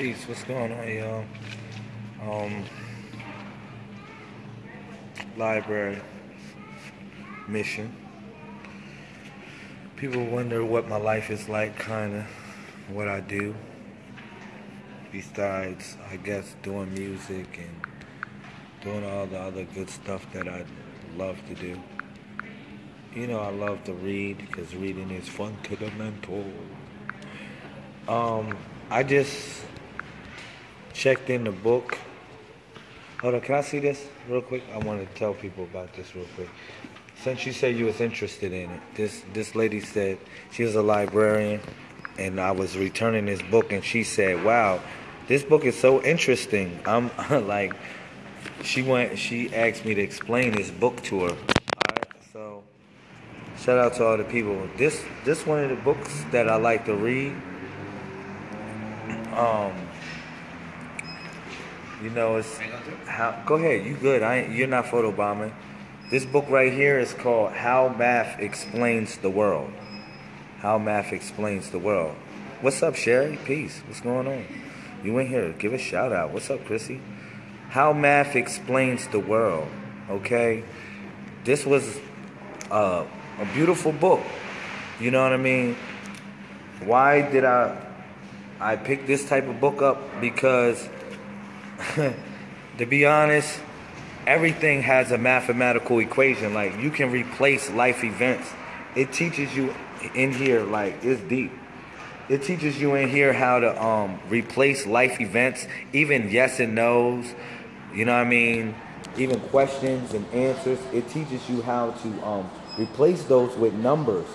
Peace. What's going on, y'all? Um, library mission. People wonder what my life is like, kind of what I do. Besides, I guess, doing music and doing all the other good stuff that I love to do. You know, I love to read because reading is fundamental. Um, I just checked in the book. Hold on, can I see this real quick? I want to tell people about this real quick. Since you said you was interested in it, this this lady said she was a librarian, and I was returning this book, and she said, "Wow, this book is so interesting." I'm like, she went, she asked me to explain this book to her. So shout out to all the people. This this one of the books that I like to read. Um, you know, it's how. Go ahead, you good? I ain't, you're not photobombing. This book right here is called "How Math Explains the World." How Math Explains the World. What's up, Sherry? Peace. What's going on? You in here? Give a shout out. What's up, Chrissy? How Math Explains the World. Okay, this was uh, a beautiful book. You know what I mean? Why did I I picked this type of book up? Because to be honest, everything has a mathematical equation. Like you can replace life events. It teaches you in here, like it's deep. It teaches you in here how to um, replace life events, even yes and no's. You know what I mean? Even questions and answers. It teaches you how to um, replace those with numbers.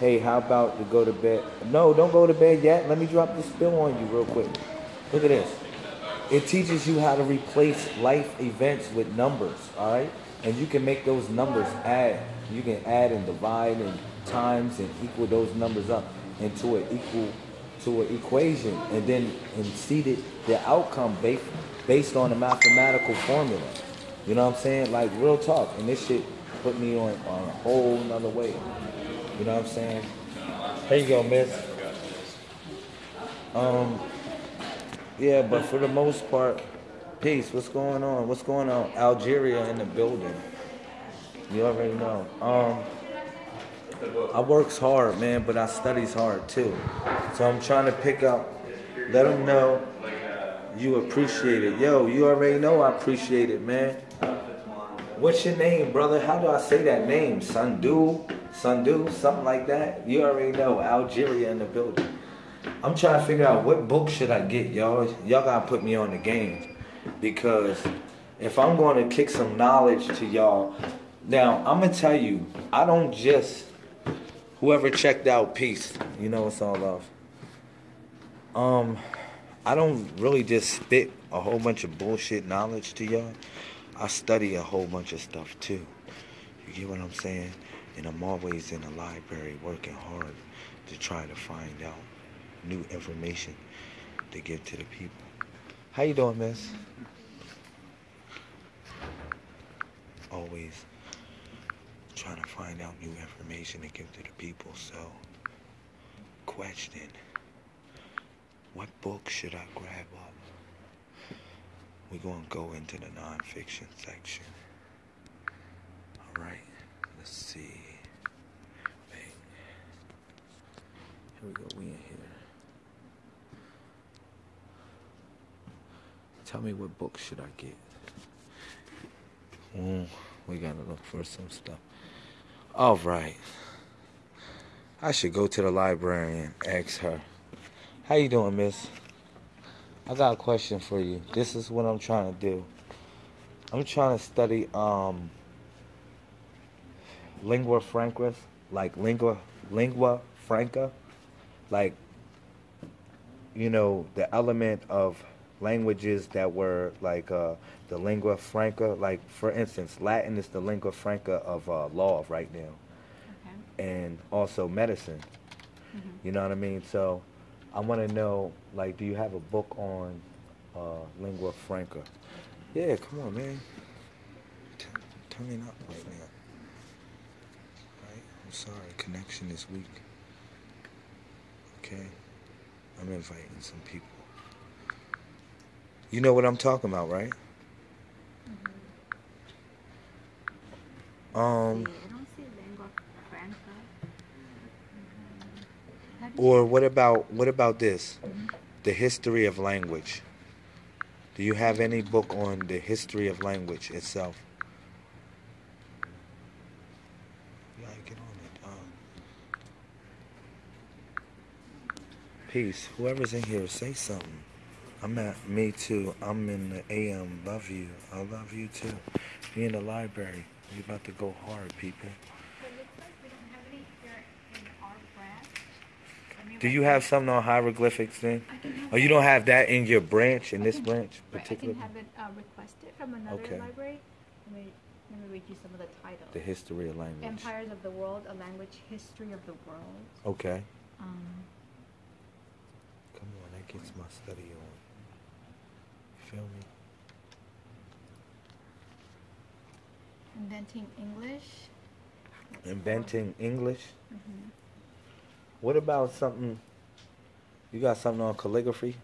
Hey, how about to go to bed? No, don't go to bed yet. Let me drop this spill on you real quick. Look at this. It teaches you how to replace life events with numbers, all right? And you can make those numbers add. You can add and divide and times and equal those numbers up into an equal to an equation and then and see the, the outcome based based on a mathematical formula. You know what I'm saying? Like real talk. And this shit put me on, on a whole nother way. You know what I'm saying? Here you go, miss. Um yeah, but for the most part, peace. What's going on? What's going on? Algeria in the building. You already know. Um, I works hard, man, but I studies hard too. So I'm trying to pick up. Let them know you appreciate it. Yo, you already know I appreciate it, man. What's your name, brother? How do I say that name? Sandu, Sandu, something like that. You already know. Algeria in the building. I'm trying to figure out what book should I get, y'all. Y'all gotta put me on the game because if I'm going to kick some knowledge to y'all, now I'm gonna tell you, I don't just whoever checked out peace. You know it's all love. Um, I don't really just spit a whole bunch of bullshit knowledge to y'all. I study a whole bunch of stuff too. You get what I'm saying? And I'm always in the library working hard to try to find out new information to give to the people. How you doing, miss? Always trying to find out new information to give to the people. So, question. What book should I grab up? We're going to go into the nonfiction section. All right. Let's see. Wait. Here we go. We in here. Tell me what book should I get? Mm, we gotta look for some stuff. All right. I should go to the library and ask her. How you doing, miss? I got a question for you. This is what I'm trying to do. I'm trying to study um lingua franca, like lingua lingua franca, like you know the element of languages that were like uh, the lingua franca. Like for instance, Latin is the lingua franca of uh, law right now, Okay. and also medicine. Mhm. You know what I mean? So I want to know, like, do you have a book on uh, lingua franca? Yeah, come on, man. T- turning up right now. Right? I'm sorry, connection is weak. Okay? I'm inviting some people. You know what I'm talking about, right? Um, Sí, I don't see lengua franca. Mhm. How do you- or what about what about this? The history of language. Do you have any book on the history of language itself? Yeah, get on it. Uh, peace. Whoever's in here, say something. I'm at me too. I'm in the AM. Love you. I love you too. Me in the library. We about to go hard, people. So it looks like we don't have any here in our branch. Let me Do you have something on hieroglyphics then? I can have Oh, you don't have that in your branch, in I this can- branch, right, I can have it uh, requested from another Okay. library. Let me, let me read you some of the titles. The history of language. Empires of the World, A Language History of the World. Okay. Um, Come on, that gets my study on. Feel me? Inventing English. That's Inventing English. four- mhm. What about something? You got something on calligraphy?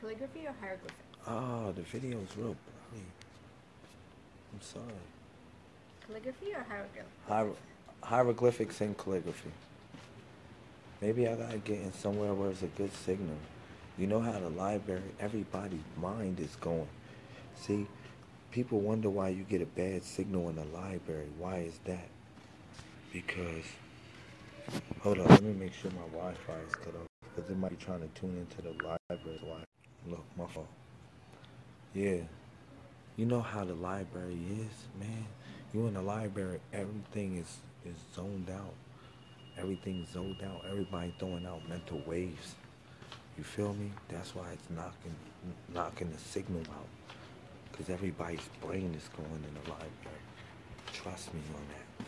Calligraphy or hieroglyphics? Oh, the video's real blurry. I'm sorry. Calligraphy or hieroglyphics? Hier- hieroglyphics and calligraphy. Maybe I gotta get in somewhere where it's a good signal. You know how the library, everybody's mind is going. See, people wonder why you get a bad signal in the library. Why is that? Because, hold on, let me make sure my Wi-Fi is cut off. Because it might be trying to tune into the library. Look, my fault. Yeah. You know how the library is, man. You in the library, everything is is zoned out. Everything's zoned out. Everybody throwing out mental waves. You feel me? That's why it's knocking knocking the signal out. Cause everybody's brain is going in the library. Trust me on that.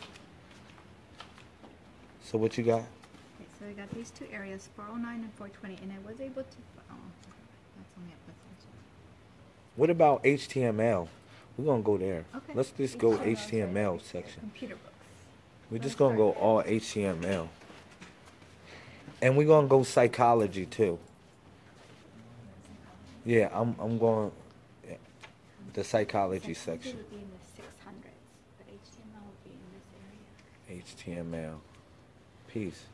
So what you got? Okay, so I got these two areas, 409 and 420, and I was able to. Oh, that's only percentage. What about HTML? We're gonna go there. Okay. Let's just go HTML, HTML section. Computer books. We're just gonna go all HTML. And we're gonna go psychology too. Yeah, I'm I'm going yeah, the psychology section. would be in the 600s, but HTML would be in this area. HTML. Peace.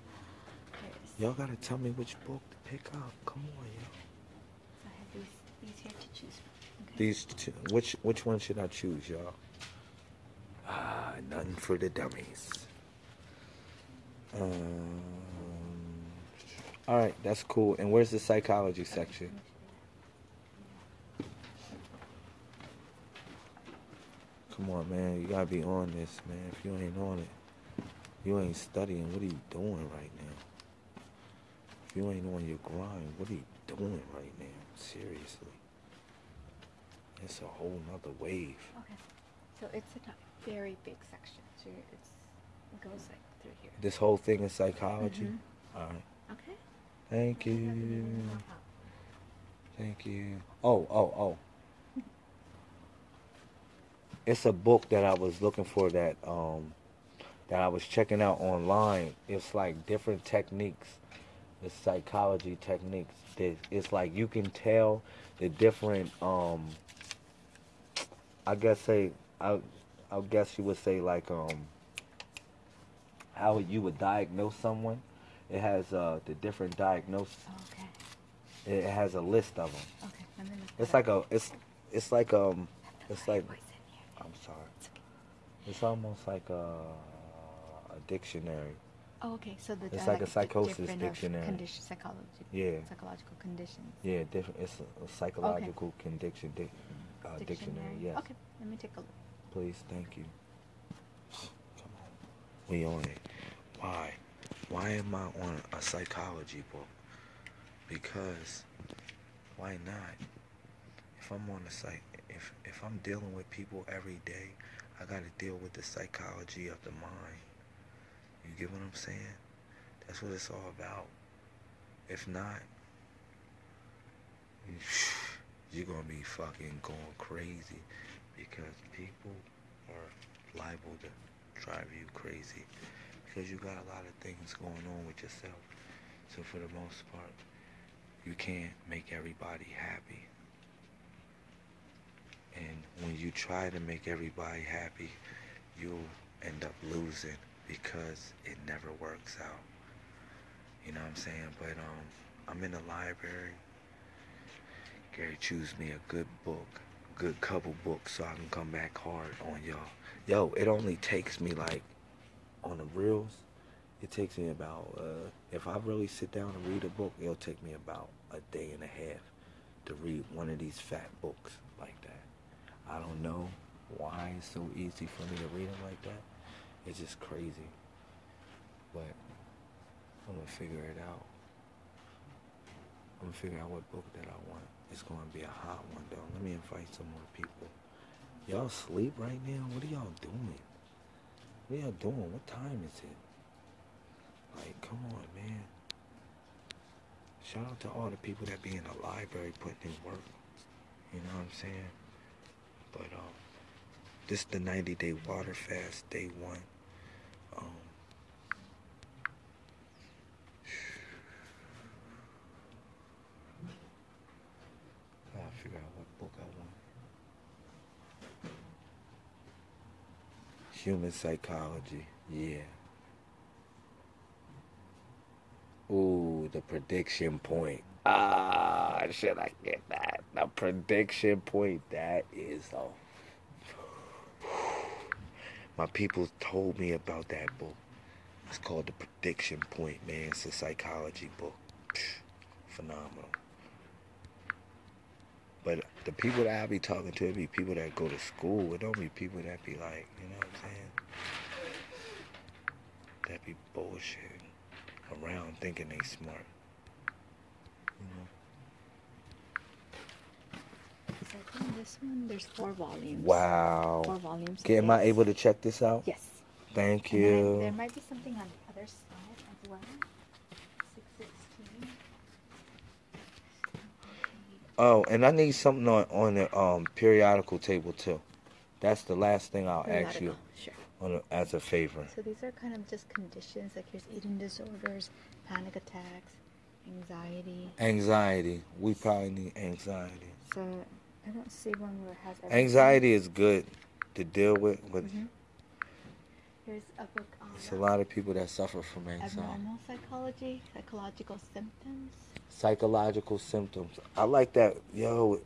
Y'all gotta tell me which book to pick up. Come on, yo. I have these, these here to choose from. Okay. These two, which which one should I choose, y'all? Ah, nothing for the dummies. Um, all right, that's cool. And where's the psychology section? Come on, man. You gotta be on this, man. If you ain't on it, you ain't studying. What are you doing right now? If you ain't on your grind, what are you doing right now? Seriously. It's a whole nother wave. Okay. So it's a very big section. So it's, it goes like through here. This whole thing is psychology. Mhm. All right. Okay. Thank you. Thank you. Oh, oh, oh. It's a book that I was looking for that um that I was checking out online. It's like different techniques. It's psychology techniques. that It's like you can tell the different um I guess say I I guess you would say like um how you would diagnose someone. It has uh the different diagnosis. Okay. It has a list of them. Okay. Let me look It's like a it's it's like um it's like Bible is in here. I'm sorry. It's okay. Almost like a a dictionary. Oh, okay. So the It's like a di- psychosis dictionary. Condition, psychology. Yeah. Psychological conditions. Yeah, different. It's a, a psychological condition dic, uh, dictionary. Yes. Okay. Let me take a look. Please, thank you. Come on, we on it. Why? Why am I on a psychology book? Because why not? If I'm on a psych, if if I'm dealing with people every day, I got to deal with the psychology of the mind. You get what I'm saying? That's what it's all about. If not, you're gonna be fucking going crazy because people are liable to drive you crazy because you got a lot of things going on with yourself. So for the most part, you can't make everybody happy. And when you try to make everybody happy, you'll end up losing because it never works out. You know what I'm saying? But um, I'm in the library. Gary, choose me a good book, good couple books, so I can come back hard on y'all. Yo, it only takes me like on the reels. It takes me about uh, if I really sit down and read a book, it'll take me about a day and a half to read one of these fat books. I don't know why it's so easy for me to read them like that. It's just crazy. But I'm gonna figure it out. I'm gonna figure out what book that I want. It's gonna be a hot one though. Let me invite some more people. Y'all sleep right now? What are y'all doing? What are y'all doing? What time is it? Like, come on, man. Shout out to all the people that be in the library putting in work. You know what I'm saying? But um, this is the 90 day water fast, day one. Um, gotta figure out what book I want. Human psychology, yeah. Ooh, the prediction point. Ah, should I get that? The prediction point. That is a. My people told me about that book. It's called The Prediction Point, man. It's a psychology book. Phenomenal. But the people that I be talking to, it be people that go to school. It don't be people that be like, you know what I'm saying? That be bullshitting around thinking they smart. You know? So I think this one, there's four volumes. Wow. Four volumes. Okay, am I able to check this out? Yes. Thank And you. there might be something on the other side as well. 616. Oh, and I need something on, on the um, periodical table too. That's the last thing I'll ask you Sure. on a, as a favor. So these are kind of just conditions, like here's eating disorders, panic attacks, anxiety. Anxiety. We probably need anxiety. So I don't see one where it has everything. Anxiety is good to deal with, but Mhm. Here's a book on it's a lot of people that suffer from anxiety. abnormal psychology, psychological symptoms. Psychological symptoms. I like that. Yo,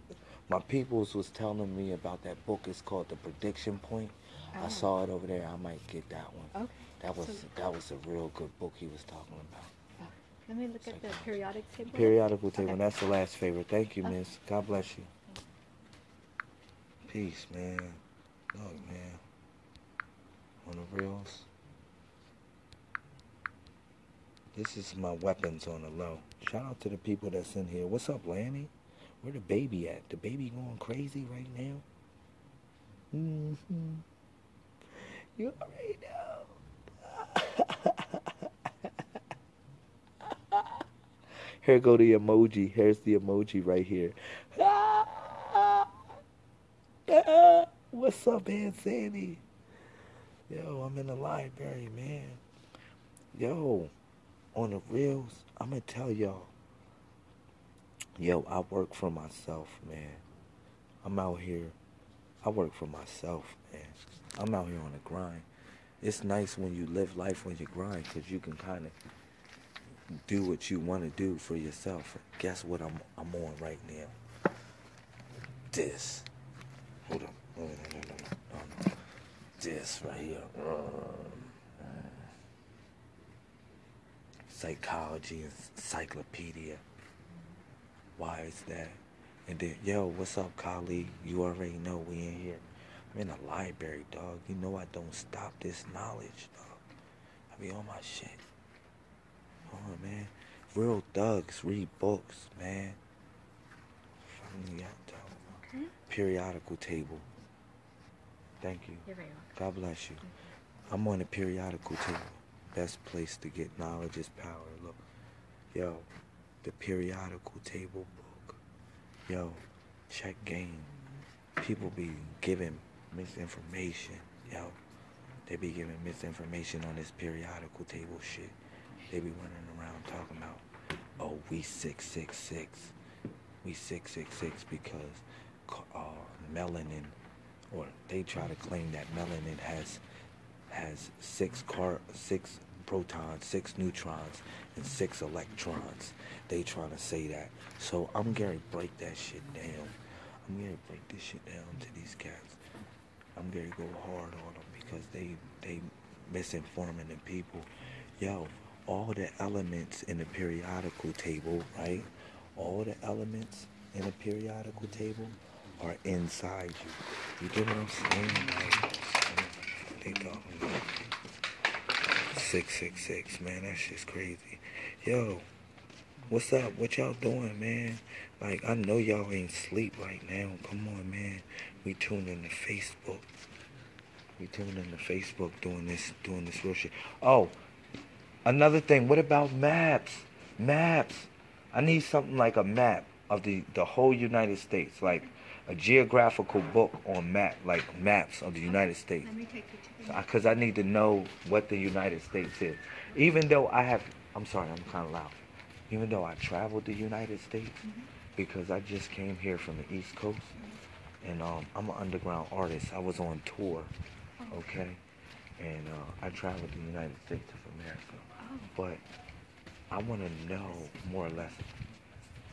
my peoples was telling me about that book. It's called The Prediction Point. I Oh. saw it over there. I might get that one. Okay. That was So- that was a real good book he was talking about. Let me look at the periodic table. Periodical table. Okay. That's the last favorite. Thank you, Okay. miss. God bless you. Peace, man. Look, man. On the reels. This is my weapons on the low. Shout out to the people that's in here. What's up, Lanny? Where the baby at? The baby going crazy right now? Mm-hmm. You already know. Here go the emoji. Here's the emoji right here. What's up, Aunt Sandy? Yo, I'm in the library, man. Yo, on the reels, I'm gonna tell y'all. Yo, I work for myself, man. I'm out here. I work for myself, man. I'm out here on the grind. It's nice when you live life on your grind because you can kind of do what you want to do for yourself. Guess what I'm I'm on right now? This. Hold on. No, no, no, no, no. This right here. Uh, psychology encyclopedia. Why is that? And then, yo, what's up, colleague? You already know we in here. I'm in the library, dog. You know I don't stop this knowledge, dog. I be on my shit. On, man. Real thugs read books, man. Fucking. Okay. Periodical table. Thank you. You're very welcome. God bless you. I'm on the periodical table. Best place to get knowledge is power. Look, yo, the periodical table book. Yo, check game. People be giving misinformation. Yo, they be giving misinformation on this periodical table shit. They be running around talking about, oh, we 666. We 666 because uh, melanin, or they try to claim that melanin has has six car six protons, six neutrons, and six electrons. They trying to say that. So I'm gonna break that shit down. I'm gonna break this shit down to these cats. I'm gonna go hard on them because they they misinforming the people. Yo, all the elements in the periodical table, right? All the elements in the periodical table are inside you. You get what I'm saying? Like, they talking about 666, man. That shit's crazy. Yo, what's up? What y'all doing, man? Like, I know y'all ain't sleep right now. Come on, man. We tuned in to Facebook. We tuned in to Facebook doing this, doing this real shit. Oh, another thing. What about maps? Maps. I need something like a map of the the whole United States, like a geographical book on map, like maps of the United States. Let me take you to the. Because I need to know what the United States is. Even though I have, I'm sorry, I'm kind of loud. Even though I traveled the United States, Mhm. because I just came here from the East Coast, and um, I'm an underground artist. I was on tour, Oh. okay, and uh, I traveled the United States of America. But I want to know more or less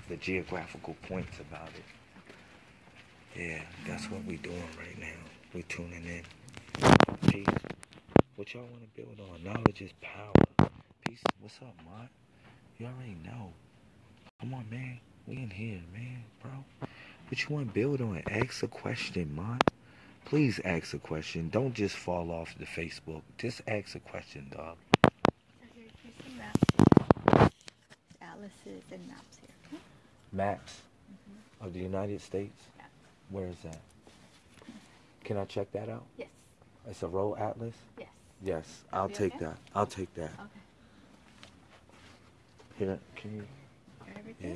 the geographical points about it. Yeah, that's what we're doing right now. We're tuning in. Peace. What y'all want to build on? Knowledge is power. Peace. What's up, Mont? You already know. Come on, man. We in here, man, bro. What you want to build on? Ask a question, Mont. Please ask a question. Don't just fall off the Facebook. Just ask a question, dog. So here you see maps. Maps here. okay? Maps Mhm. of the United States. Yeah. Where is that? Can I check that out? Yes. It's a road atlas. Yes. Yes, That'll I'll take okay? that. I'll take that. Okay. Here, can you? Yeah,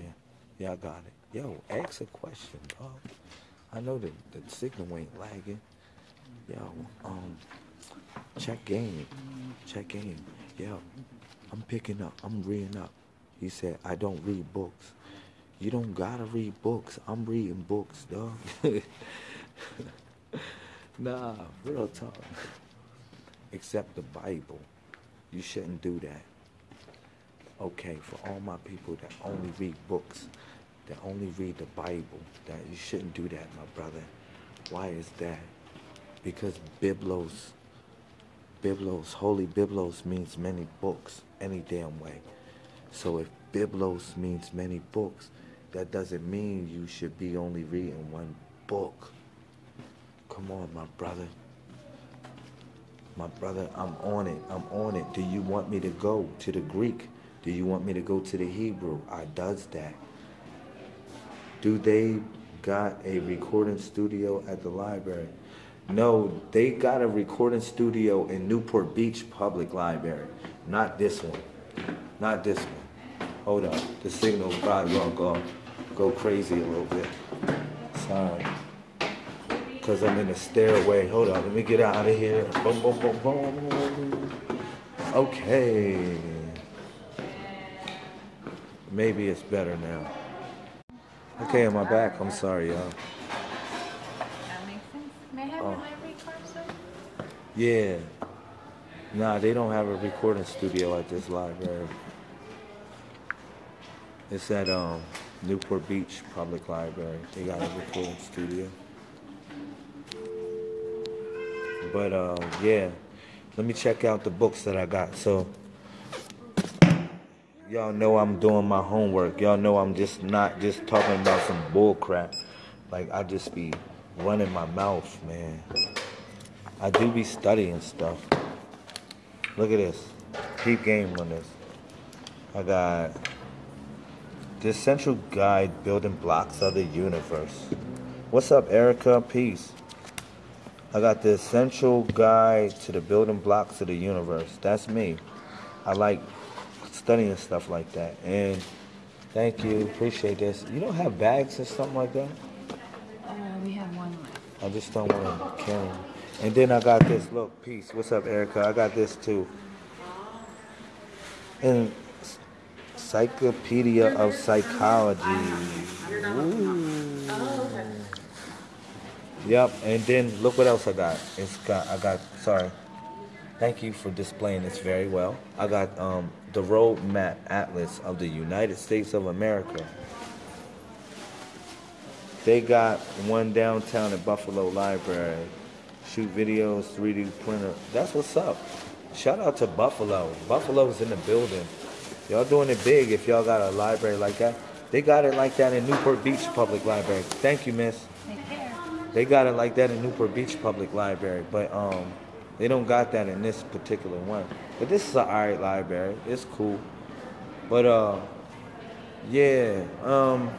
yeah, I got it. Yo, ask a question, dog. I know that the signal ain't lagging. Yo, um, check game, check game. Yo, I'm picking up. I'm reading up. He said I don't read books. You don't gotta read books. I'm reading books, dog. nah, real talk. Except the Bible. You shouldn't do that okay for all my people that only read books, that only read the Bible, that you shouldn't do that, my brother. Why is that? Because Biblos, Biblos, holy Biblos means many books, any damn way. So if Biblos means many books, that doesn't mean you should be only reading one book. Come on, my brother. My brother, I'm on it. I'm on it. Do you want me to go to the Greek? Do you want me to go to the Hebrew? I does that. Do they got a recording studio at the library? No, they got a recording studio in Newport Beach Public Library. Not this one. Not this one. Hold up. The signal probably gonna go go crazy a little bit. Sorry. Cause I'm in the stairway. Hold on, let me get out of here. Boom, boom, boom, boom. Okay. Maybe it's better now. Okay, am I back? I'm sorry, y'all. That makes sense. May I have Oh. your library card, sir? Yeah. Nah, they don't have a recording studio at this library. It's at um Newport Beach Public Library. They got a recording studio. But uh yeah. Let me check out the books that I got. So y'all know I'm doing my homework. Y'all know I'm just not just talking about some bull crap. Like I just be running my mouth, man. I do be studying stuff. Look at this. Keep game on this. I got the essential guide building blocks of the universe. What's up, Erica? Peace. I got the essential guide to the building blocks of the universe. That's me. I like studying stuff like that. And thank you. Appreciate this. You don't have bags or something like that? Uh, we have one left. I just don't want to carry. 'em. And then I got this. Look, peace. What's up, Erica? I got this too. And Encyclopedia of Psychology. Yep, and then look what else I got. It's got I got sorry. Thank you for displaying this very well. I got um, the road map atlas of the United States of America. They got one downtown at Buffalo Library. Shoot videos, 3D printer. That's what's up. Shout out to Buffalo. Buffalo's in the building. Y'all doing it big if y'all got a library like that. They got it like that in Newport Beach Public Library. Thank you, miss. Take care. They got it like that in Newport Beach Public Library, but um, they don't got that in this particular one. But this is an alright library. It's cool. But uh, yeah. Um,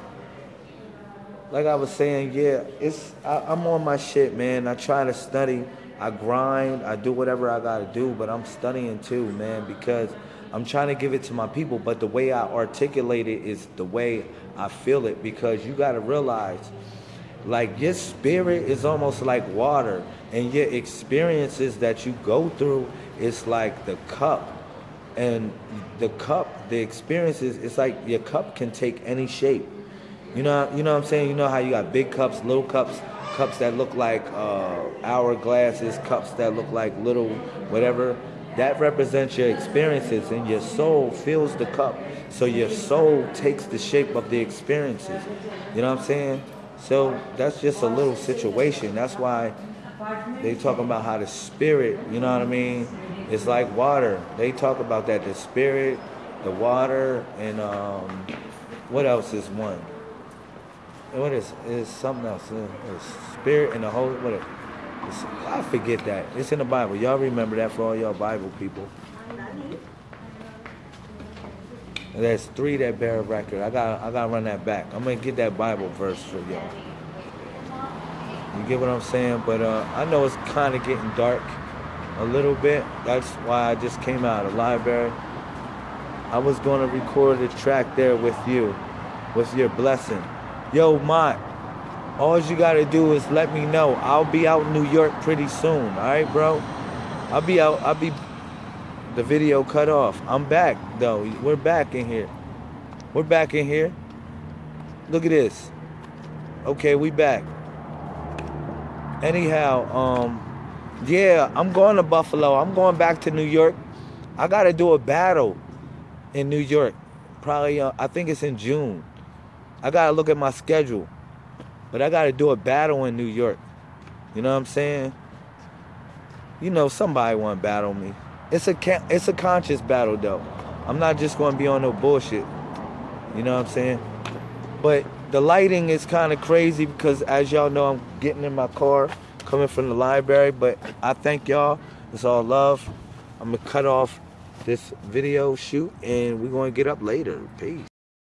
like I was saying, yeah, it's I, I'm on my shit, man. I try to study. I grind. I do whatever I gotta do, but I'm studying too, man, because I'm trying to give it to my people. But the way I articulate it is the way I feel it, because you gotta realize like your spirit is almost like water and your experiences that you go through is like the cup. And the cup the experiences it's like your cup can take any shape. You know you know what i'm saying? You know how you got big cups little cups cups that look like uh, hourglasses cups that look like little whatever that represents your experiences and your soul fills the cup so your soul takes the shape of the experiences you know what i'm saying so that's just a little situation. That's why they talk about how the spirit, you know what I mean? It's like water. They talk about that the spirit, the water, and um, what else is one? What is is something else? Uh, the spirit and the Holy. What? Is, I forget that. It's in the Bible. Y'all remember that for all y'all Bible people. There's three that bear a record. I got I gotta run that back. I'm gonna get that Bible verse for y'all. You get what I'm saying? But uh, I know it's kind of getting dark a little bit. That's why I just came out of the library. I was gonna record a track there with you, with your blessing. Yo, Mott, all you gotta do is let me know. I'll be out in New York pretty soon. All right, bro. I'll be out. I'll be the video cut off. I'm back though. We're back in here. We're back in here. Look at this. Okay, we back. Anyhow, um, yeah, I'm going to Buffalo. I'm going back to New York. I got to do a battle in New York. Probably, uh, I think it's in June. I got to look at my schedule. But I got to do a battle in New York. You know what I'm saying? You know, somebody want to battle me. It's a it's a conscious battle though. I'm not just going to be on no bullshit. You know what I'm saying? But the lighting is kind of crazy because as y'all know, I'm getting in my car coming from the library. But I thank y'all. It's all love. I'm gonna cut off this video shoot and we're gonna get up later. Peace.